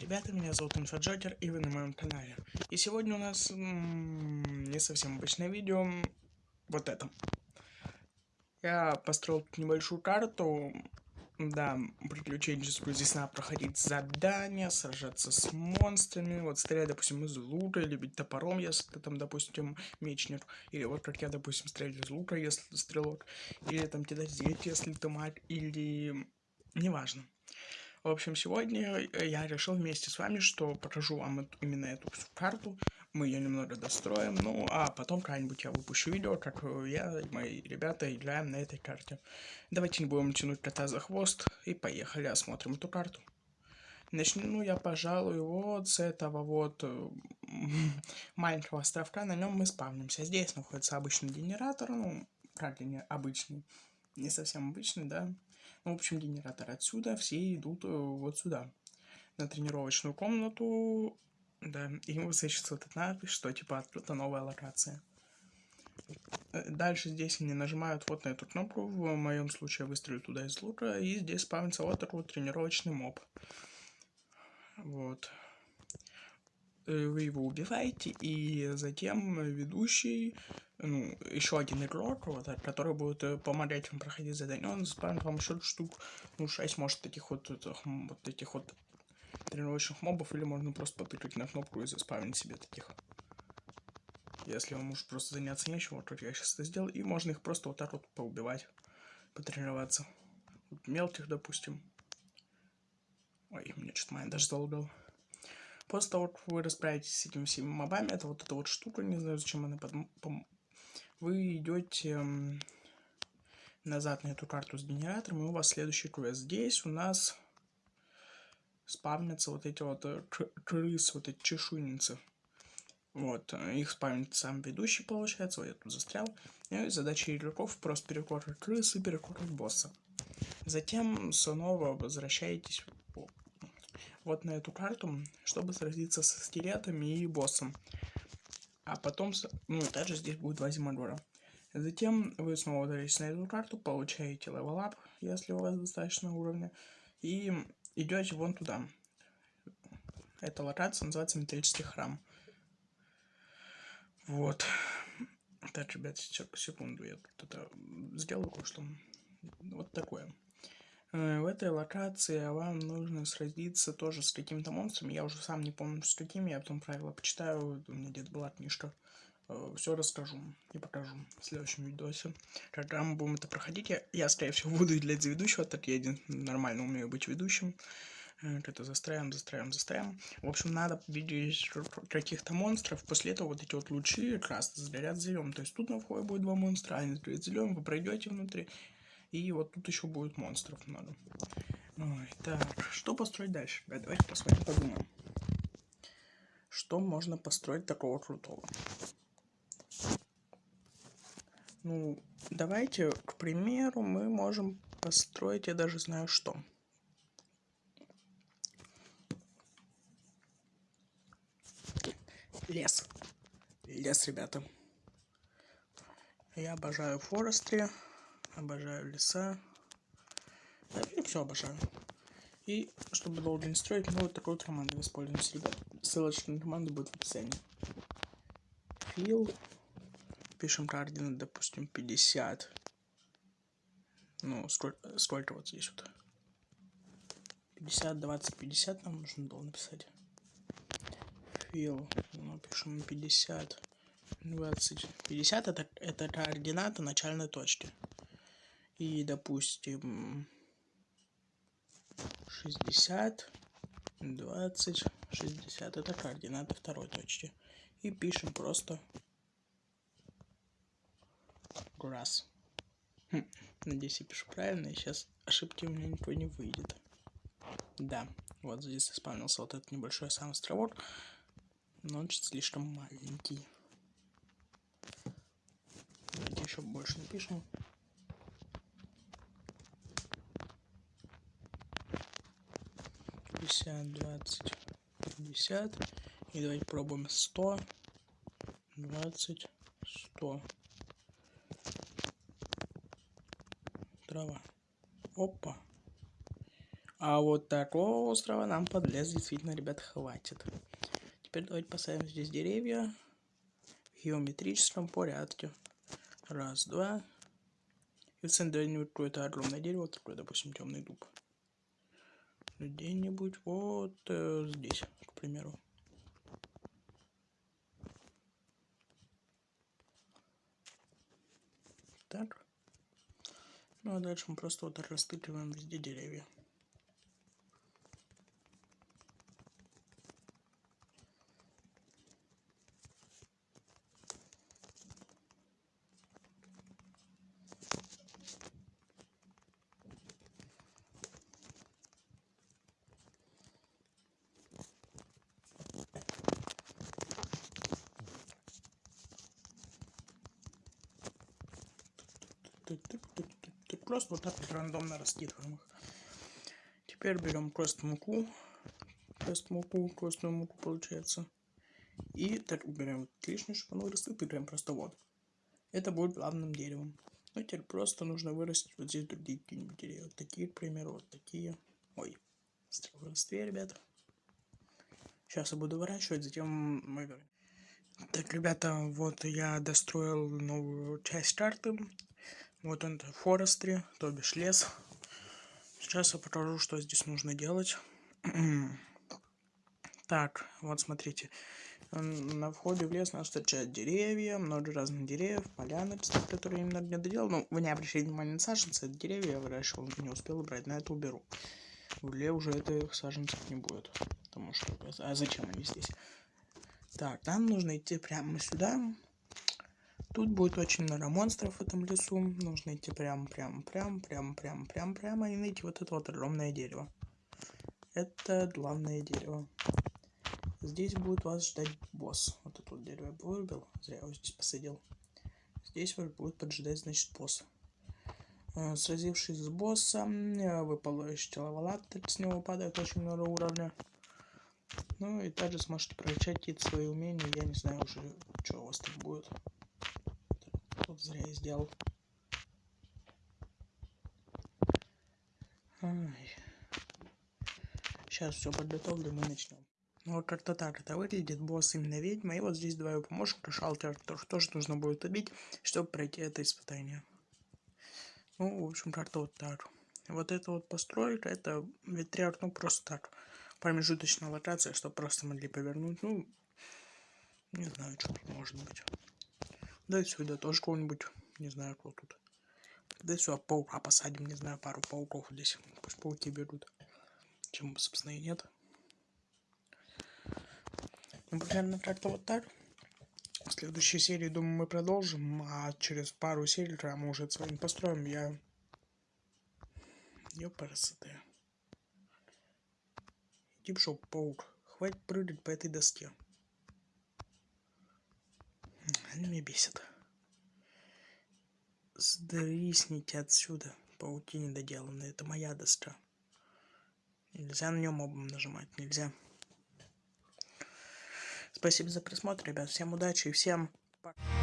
ребята, меня зовут Инфоджокер и вы на моем канале. И сегодня у нас не совсем обычное видео, вот это. Я построил небольшую карту, да, приключенческую, здесь надо проходить задания, сражаться с монстрами, вот стрелять, допустим, из лука, или бить топором, если ты там, допустим, мечник, или вот как я, допустим, стрелять из лука, если ты стрелок, или там кидать зелье, если ты маг, или... неважно. В общем, сегодня я решил вместе с вами, что покажу вам именно эту карту. Мы ее немного достроим, ну а потом когда-нибудь я выпущу видео, как я и мои ребята играем на этой карте. Давайте не будем тянуть кота за хвост и поехали осмотрим эту карту. Начну я, пожалуй, вот с этого вот э, маленького островка, на нем мы спавнимся. Здесь находится обычный генератор, ну, как не обычный, не совсем обычный, да. Ну, в общем, генератор отсюда, все идут э, вот сюда, на тренировочную комнату, да, и высвечивается вот эта надпись, что типа открыта новая локация. Э, дальше здесь они нажимают вот на эту кнопку, в моем случае выстрелю туда из лука, и здесь спавнится вот такой вот тренировочный моб. Вот. Э, вы его убиваете, и затем ведущий ну, еще один игрок, вот, который будет э, помогать вам проходить задание, он спамит вам еще штук, ну, 6, может, таких вот, вот этих вот тренировочных мобов, или можно просто потыкать на кнопку и заспавнить себе таких. Если вам может просто заняться нечем, вот как я сейчас это сделал, и можно их просто вот так вот поубивать, потренироваться. Вот мелких, допустим. Ой, мне что-то майн даже залагал. После того, как вы расправитесь с этими всеми мобами, это вот эта вот штука, не знаю, зачем она под, вы идете назад на эту карту с генератором, и у вас следующий квест. Здесь у нас спавнятся вот эти вот э, крысы, вот эти чешуйницы. Вот, э, их спавнит сам ведущий, получается, вот я тут застрял. И задача игроков просто перекорить крысы перекорить босса. Затем снова возвращаетесь вот на эту карту, чтобы сразиться со скелетами и боссом а потом, ну, также здесь будет два зимодора. Затем вы снова ударитесь на эту карту, получаете level up, если у вас достаточно уровня, и идете вон туда. Эта локация называется металлический храм. Вот. Так, ребят, секунду, я тут это сделаю кое-что. Вот такое. Э, в этой локации вам нужно сразиться тоже с каким-то монстром. Я уже сам не помню с каким, я потом правила почитаю. У меня где-то была книжка. Все расскажу и покажу в следующем видосе. Когда мы будем это проходить, я, я скорее всего, буду для ведущего, так я один нормально умею быть ведущим. Э, это застраиваем, застраиваем, застраиваем. В общем, надо победить каких-то монстров. После этого вот эти вот лучи как раз сгорят зеленым. То есть тут на входе будет два монстра, они сгорят зеленым, вы пройдете внутри. И вот тут еще будет монстров много. Ой, так, что построить дальше? Давайте посмотрим, подумаем. Что можно построить такого крутого? Ну, давайте, к примеру, мы можем построить, я даже знаю что. Лес. Лес, ребята. Я обожаю форестри обожаю леса. Я все обожаю. И чтобы долго не строить, мы вот вот команду воспользуемся, ребят. Ссылочка на команду будет в описании. Фил. Пишем координаты, допустим, 50. Ну, сколько, сколько вот здесь вот? 50, 20, 50 нам нужно было написать. Фил. Ну, пишем 50. 20. 50 это, это координата начальной точки и, допустим, 60, 20, 60. Это координаты второй точки. И пишем просто grass. Хм, надеюсь, я пишу правильно, и сейчас ошибки у меня никакой не выйдет. Да, вот здесь исполнился вот этот небольшой сам островок, но он чуть слишком маленький. Давайте еще больше напишем. 50, 20, 50. И давайте пробуем 100, 20, 100. Трава. Опа. А вот такого острова нам под лес действительно, ребят, хватит. Теперь давайте поставим здесь деревья в геометрическом порядке. Раз, два. И в центре какое-то огромное дерево, такое, допустим, темный дуб. Где-нибудь вот э, здесь, к примеру. Так. Ну а дальше мы просто вот растыкиваем везде деревья. Просто вот так вот рандомно раскидываем их. Теперь берем просто муку. Просто муку, красную муку получается. И так берем лишнее, чтобы оно выросло, и прям просто вот. Это будет главным деревом. Ну, теперь просто нужно вырастить вот здесь другие какие-нибудь деревья. Вот такие, к примеру, вот такие. Ой, листве, ребята. Сейчас я буду выращивать, затем мы. Так, ребята, вот я достроил новую часть карты. Вот он, форестри, то бишь лес. Сейчас я покажу, что здесь нужно делать. так, вот смотрите. На входе в лес нас встречают деревья, много разных деревьев, поляны, которые немного не доделал. Ну, вы не обращайте внимания на саженцы, это деревья я выращивал, не успел убрать, на это уберу. В угле уже этих саженцев не будет. Потому что... А зачем они здесь? Так, нам нужно идти прямо сюда. Тут будет очень много монстров в этом лесу. Нужно идти прям, прям, прям, прям, прям, прям, прямо и найти вот это вот огромное дерево. Это главное дерево. Здесь будет вас ждать босс. Вот это вот дерево я вырубил. Зря его здесь посадил. Здесь вас будет поджидать, значит, босс. Э, сразившись с боссом, э, вы получите лавалаттер, с него падает очень много уровня. Ну и также сможете прокачать какие-то свои умения. Я не знаю уже, что у вас там будет. Тут зря я сделал. Ай. Сейчас все подготовлю, мы начнем. Ну вот как-то так это выглядит. Босс именно ведьма. И вот здесь два его помощника, шалтер, тоже, тоже нужно будет убить, чтобы пройти это испытание. Ну, в общем, как-то вот так. Вот это вот постройка, это ветряк, ну просто так промежуточная локация, чтобы просто могли повернуть. Ну, не знаю, что может быть. Да и сюда тоже кого-нибудь, не знаю, кто тут. Да и сюда паука посадим, не знаю, пару пауков здесь. Пусть пауки берут. Чем, собственно, и нет. Ну, примерно как-то вот так. В следующей серии, думаю, мы продолжим, а через пару серий, когда мы уже с вами построим, я... Ёпарасоте. Иди пошел, паук. Хватит прыгать по этой доске. Они меня бесят. Сдрисните отсюда. Пауки недоделанные. Это моя доска. Нельзя на нем обум нажимать. Нельзя. Спасибо за просмотр, ребят. Всем удачи и всем пока.